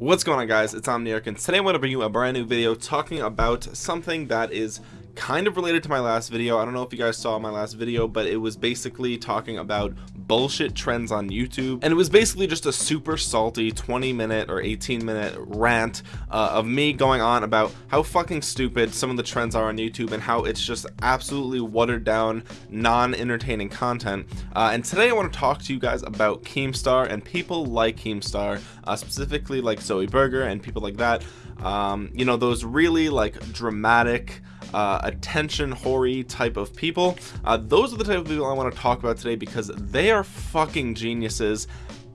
What's going on guys, it's Omniarch and today I want to bring you a brand new video talking about something that is kind of related to my last video. I don't know if you guys saw my last video but it was basically talking about bullshit trends on YouTube. And it was basically just a super salty 20 minute or 18 minute rant uh, of me going on about how fucking stupid some of the trends are on YouTube and how it's just absolutely watered down non-entertaining content. Uh, and today I want to talk to you guys about Keemstar and people like Keemstar uh, specifically like Zoe Burger and people like that. Um, you know those really like dramatic uh, attention hoary type of people. Uh, those are the type of people I want to talk about today because they are fucking geniuses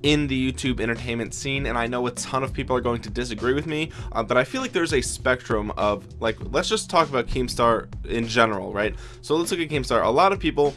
in the YouTube entertainment scene and I know a ton of people are going to disagree with me uh, but I feel like there's a spectrum of like let's just talk about Keemstar in general right? So let's look at Keemstar. A lot of people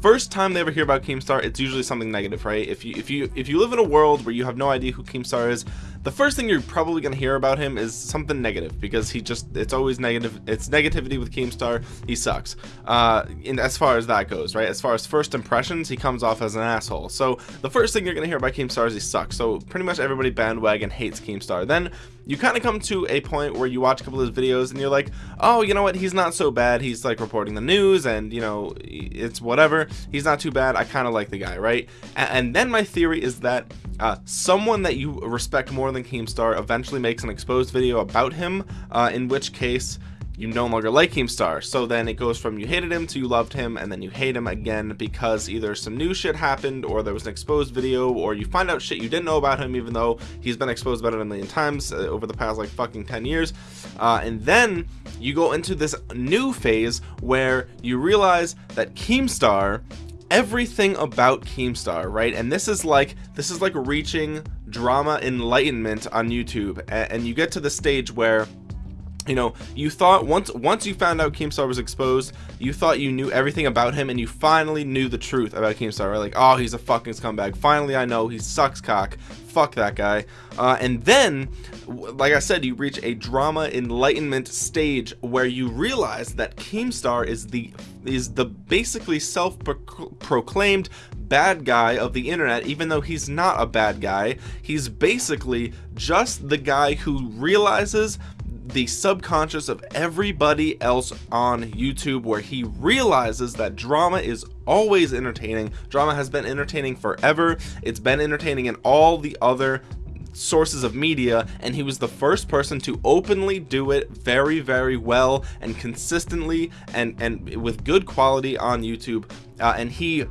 first time they ever hear about Keemstar it's usually something negative right? If you if you if you live in a world where you have no idea who Keemstar is the first thing you're probably going to hear about him is something negative because he just it's always negative it's negativity with Keemstar he sucks. Uh in as far as that goes right as far as first impressions he comes off as an asshole. So the first thing you're going to hear about Keemstar is he sucks. So pretty much everybody bandwagon hates Keemstar. Then you kind of come to a point where you watch a couple of his videos and you're like oh you know what? He's not so bad. He's like reporting the news and you know it's whatever. He's not too bad. I kind of like the guy right? And, then my theory is that uh, someone that you respect more than Keemstar eventually makes an exposed video about him uh, in which case you no longer like Keemstar. So then it goes from you hated him to you loved him and then you hate him again because either some new shit happened or there was an exposed video or you find out shit you didn't know about him even though he's been exposed about it a million times uh, over the past like fucking 10 years. Uh, and then you go into this new phase where you realize that Keemstar everything about Keemstar, right? And this is like this is like reaching drama enlightenment on YouTube, and, and you get to the stage where you know you thought once once you found out Keemstar was exposed you thought you knew everything about him and you finally knew the truth about Keemstar right? Like oh he's a fucking scumbag. Finally I know he sucks cock. Fuck that guy. Uh, and then like I said you reach a drama enlightenment stage where you realize that Keemstar is the is the basically self-proclaimed bad guy of the internet even though he's not a bad guy. He's basically just the guy who realizes the subconscious of everybody else on YouTube where he realizes that drama is always entertaining. Drama has been entertaining forever. It's been entertaining in all the other sources of media and he was the first person to openly do it very very well and consistently and and with good quality on YouTube. Uh, and he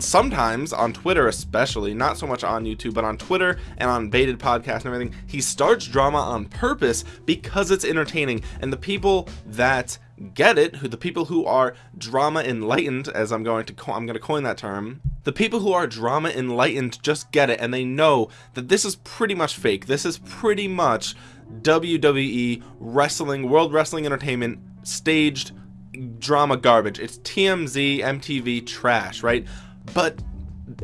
sometimes on Twitter especially not so much on YouTube but on Twitter and on baited podcast and everything he starts drama on purpose because it's entertaining. And the people that get it who the people who are drama enlightened as I'm going to I'm going to coin that term the people who are drama enlightened just get it and they know that this is pretty much fake. This is pretty much WWE wrestling world wrestling entertainment staged drama garbage. It's TMZ MTV trash right but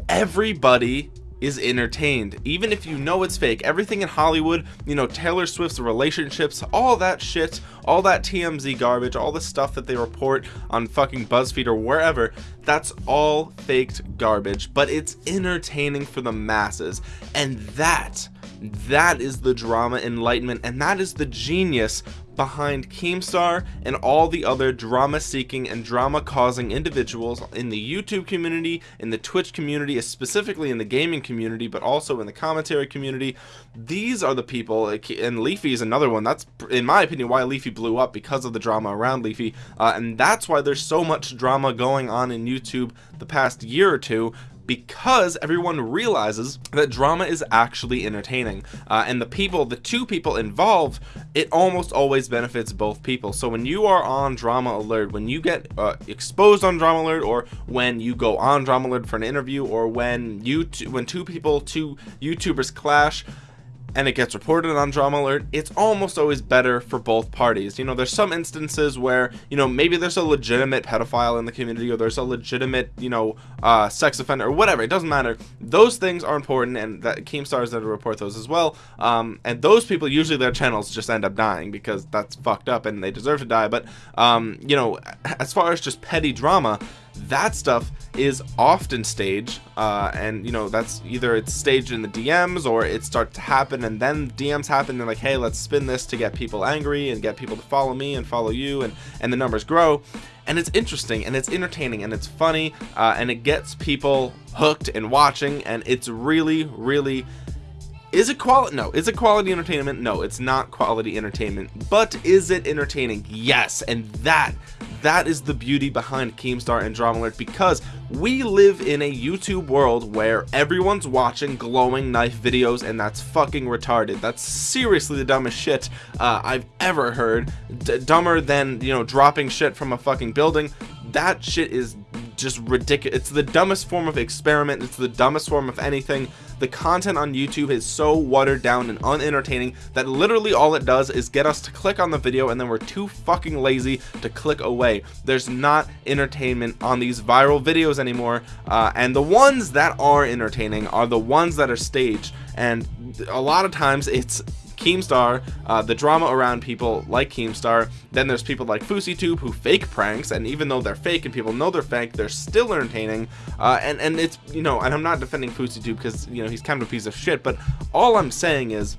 everybody is entertained. Even if you know it's fake everything in Hollywood you know Taylor Swift's relationships all that shit all that TMZ garbage all the stuff that they report on fucking BuzzFeed or wherever that's all faked garbage but it's entertaining for the masses. And that that is the drama enlightenment and that is the genius behind Keemstar and all the other drama seeking and drama causing individuals in the YouTube community in the Twitch community specifically in the gaming community but also in the commentary community. These are the people and Leafy is another one. That's in my opinion why Leafy blew up because of the drama around Leafy. Uh, and that's why there's so much drama going on in YouTube the past year or two because everyone realizes that drama is actually entertaining uh, and the people the two people involved it almost always benefits both people. So when you are on drama alert when you get uh, exposed on drama alert or when you go on drama alert for an interview or when you when two people two youtubers clash and it gets reported on drama alert it's almost always better for both parties. You know there's some instances where you know maybe there's a legitimate pedophile in the community or there's a legitimate you know uh, sex offender or whatever it doesn't matter. Those things are important and that Keemstars that report those as well. Um, and those people usually their channels just end up dying because that's fucked up and they deserve to die. But um, you know as far as just petty drama that stuff is often staged uh, and you know that's either it's staged in the DMs or it starts to happen and then DMs happen and they're like hey let's spin this to get people angry and get people to follow me and follow you and and the numbers grow. And it's interesting and it's entertaining and it's funny uh, and it gets people hooked and watching and it's really really is it quality no is it quality entertainment? No it's not quality entertainment. But is it entertaining? Yes and that that is the beauty behind Keemstar and Drama Alert because we live in a YouTube world where everyone's watching glowing knife videos and that's fucking retarded. That's seriously the dumbest shit uh, I've ever heard. D dumber than you know dropping shit from a fucking building. That shit is just ridiculous. It's the dumbest form of experiment. It's the dumbest form of anything. The content on YouTube is so watered down and unentertaining that literally all it does is get us to click on the video and then we're too fucking lazy to click away. There's not entertainment on these viral videos anymore uh, and the ones that are entertaining are the ones that are staged. And a lot of times it's Keemstar, uh, the drama around people like Keemstar. Then there's people like FouseyTube who fake pranks, and even though they're fake and people know they're fake, they're still entertaining. Uh, and and it's you know, and I'm not defending FouseyTube because you know he's kind of a piece of shit, but all I'm saying is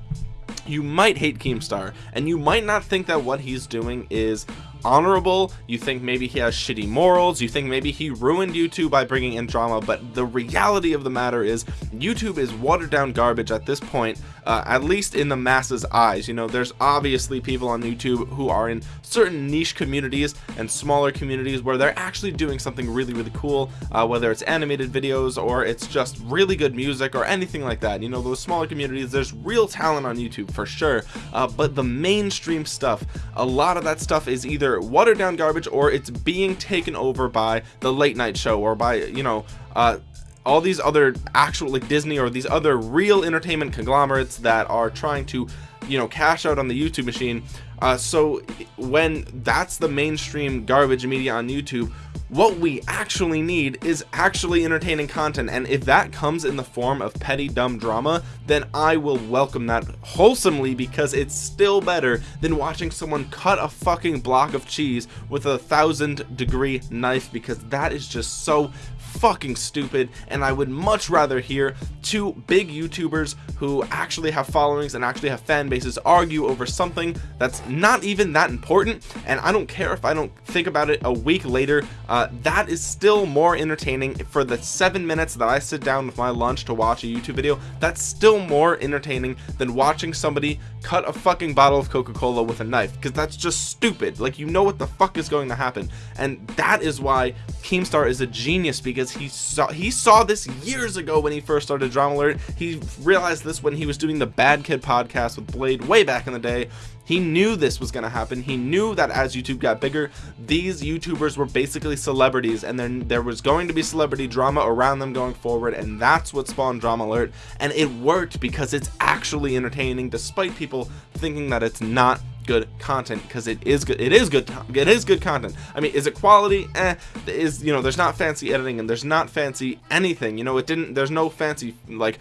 you might hate Keemstar and you might not think that what he's doing is honorable. You think maybe he has shitty morals. You think maybe he ruined YouTube by bringing in drama. But the reality of the matter is YouTube is watered down garbage at this point uh, at least in the masses eyes. You know there's obviously people on YouTube who are in certain niche communities and smaller communities where they're actually doing something really really cool uh, whether it's animated videos or it's just really good music or anything like that. You know those smaller communities there's real talent on YouTube for sure. Uh, but the mainstream stuff a lot of that stuff is either watered down garbage or it's being taken over by the late night show or by you know uh, all these other actual like Disney or these other real entertainment conglomerates that are trying to you know cash out on the YouTube machine. Uh, so when that's the mainstream garbage media on YouTube what we actually need is actually entertaining content. And if that comes in the form of petty dumb drama then I will welcome that wholesomely because it's still better than watching someone cut a fucking block of cheese with a thousand degree knife because that is just so fucking stupid and I would much rather hear two big YouTubers who actually have followings and actually have fan bases argue over something that's not even that important and I don't care if I don't think about it a week later. Uh, that is still more entertaining for the seven minutes that I sit down with my lunch to watch a YouTube video. That's still more entertaining than watching somebody cut a fucking bottle of Coca-Cola with a knife because that's just stupid. Like you know what the fuck is going to happen. And that is why Keemstar is a genius because he saw he saw this years ago when he first started Drama Alert. He realized this when he was doing the Baited podcast with Blade way back in the day. He knew this was going to happen. He knew that as youtube got bigger these youtubers were basically celebrities and then there was going to be celebrity drama around them going forward and that's what spawned drama alert. And it worked because it's actually entertaining despite people thinking that it's not good content because it is good it is good it is good content. I mean is it quality? Eh, is you know there's not fancy editing and there's not fancy anything you know it didn't there's no fancy like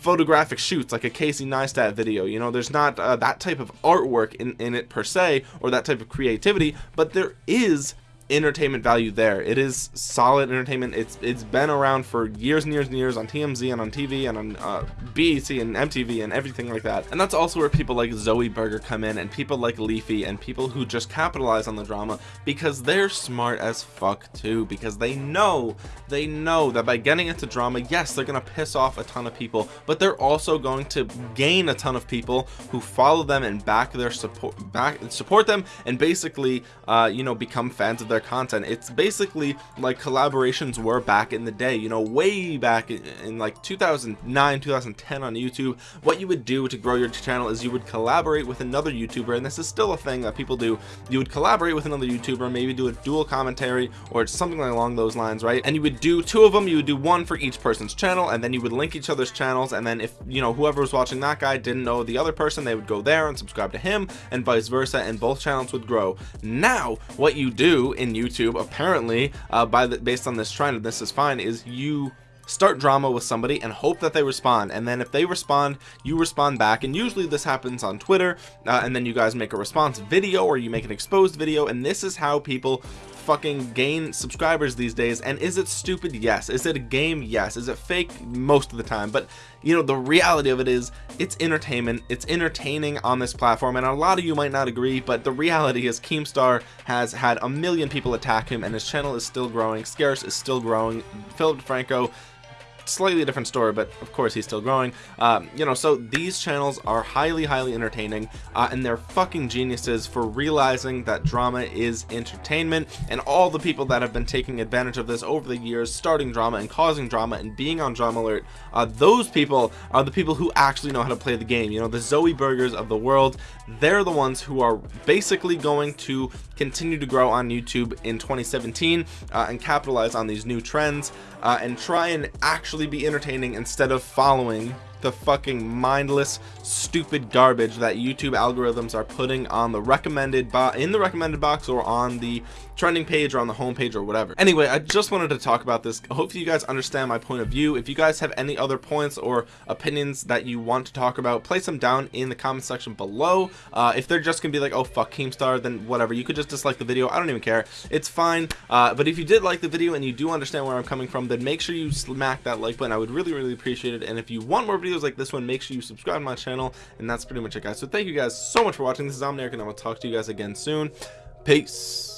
photographic shoots like a Casey Neistat video you know there's not uh, that type of artwork in, in it per se or that type of creativity but there is entertainment value there. It is solid entertainment. It's it's been around for years and years and years on TMZ and on TV and on uh, BET and MTV and everything like that. And that's also where people like Zoe Burger come in and people like Leafy and people who just capitalize on the drama because they're smart as fuck too because they know they know that by getting into drama yes they're gonna piss off a ton of people but they're also going to gain a ton of people who follow them and back their support back support them and basically uh, you know become fans of their content. It's basically like collaborations were back in the day you know way back in, in like 2009 2010 on YouTube. What you would do to grow your channel is you would collaborate with another YouTuber and this is still a thing that people do. You would collaborate with another YouTuber maybe do a dual commentary or something along those lines right? And you would do two of them. You would do one for each person's channel and then you would link each other's channels and then if you know whoever was watching that guy didn't know the other person they would go there and subscribe to him and vice versa and both channels would grow. Now what you do in YouTube. Apparently uh, by the based on this trend and this is fine is you start drama with somebody and hope that they respond. And then if they respond you respond back. And usually this happens on Twitter uh, and then you guys make a response video or you make an exposed video. And this is how people fucking gain subscribers these days and is it stupid? Yes. Is it a game? Yes. Is it fake? Most of the time. But you know the reality of it is it's entertainment. It's entertaining on this platform and a lot of you might not agree but the reality is Keemstar has had a million people attack him and his channel is still growing. Scarce is still growing. Philip Franco slightly different story but of course he's still growing. Um, you know so these channels are highly highly entertaining uh, and they're fucking geniuses for realizing that drama is entertainment and all the people that have been taking advantage of this over the years starting drama and causing drama and being on drama alert uh, those people are the people who actually know how to play the game. You know the Zoe burgers of the world they're the ones who are basically going to continue to grow on YouTube in 2017 uh, and capitalize on these new trends uh, and try and actually be entertaining instead of following the fucking mindless stupid garbage that YouTube algorithms are putting on the recommended in the recommended box or on the trending page or on the home page or whatever. Anyway I just wanted to talk about this. Hopefully you guys understand my point of view. If you guys have any other points or opinions that you want to talk about place them down in the comment section below. Uh, if they're just gonna be like oh fuck Keemstar then whatever. You could just dislike the video. I don't even care. It's fine. Uh, but if you did like the video and you do understand where I'm coming from then make sure you smack that like button. I would really really appreciate it. And if you want more videos like this one make sure you subscribe to my channel. And that's pretty much it guys. So thank you guys so much for watching. This is Omniarch and I will talk to you guys again soon. Peace